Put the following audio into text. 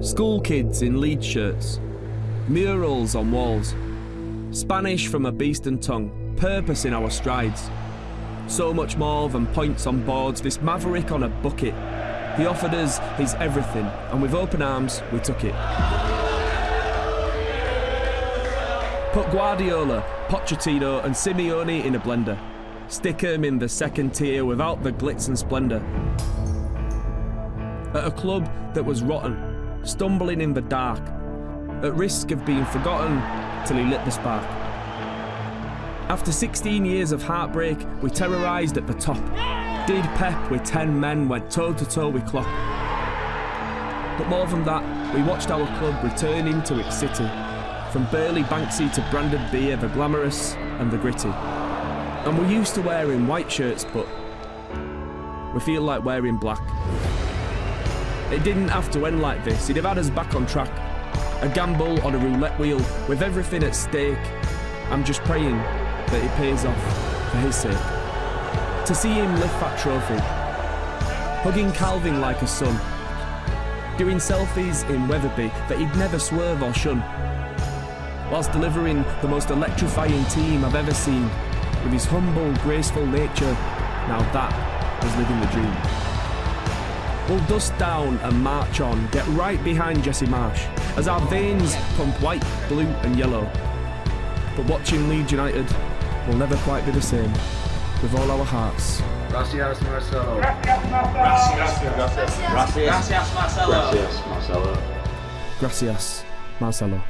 School kids in Leeds shirts, murals on walls, Spanish from a beastern tongue, purpose in our strides. So much more than points on boards, this maverick on a bucket. He offered us his everything, and with open arms, we took it. Put Guardiola, Pochettino, and Simeone in a blender. Stick 'em in the second tier without the glitz and splendour. At a club that was rotten, stumbling in the dark, at risk of being forgotten till he lit the spark. After 16 years of heartbreak, we terrorised at the top. Did Pep with 10 men went toe to toe with Klopp. But more than that, we watched our club returning to its city. From Burley Banksy to branded beer, the glamorous and the gritty. And we're used to wearing white shirts, but we feel like wearing black. It didn't have to end like this, he'd have had us back on track. A gamble on a roulette wheel with everything at stake. I'm just praying that it pays off for his sake. To see him lift that trophy, hugging Kalvin like a son, doing selfies in Wetherby that he'd never swerve or shun, whilst delivering the most electrifying team I've ever seen, with his humble, graceful nature, now that is living the dream. We'll dust down and march on, get right behind Jesse Marsch, as our veins pump white, blue and yellow. But watching Leeds United will never quite be the same, with all our hearts. Gracias, Marcelo. Gracias. Gracias, Marcelo. Gracias, Marcelo. Gracias, Marcelo.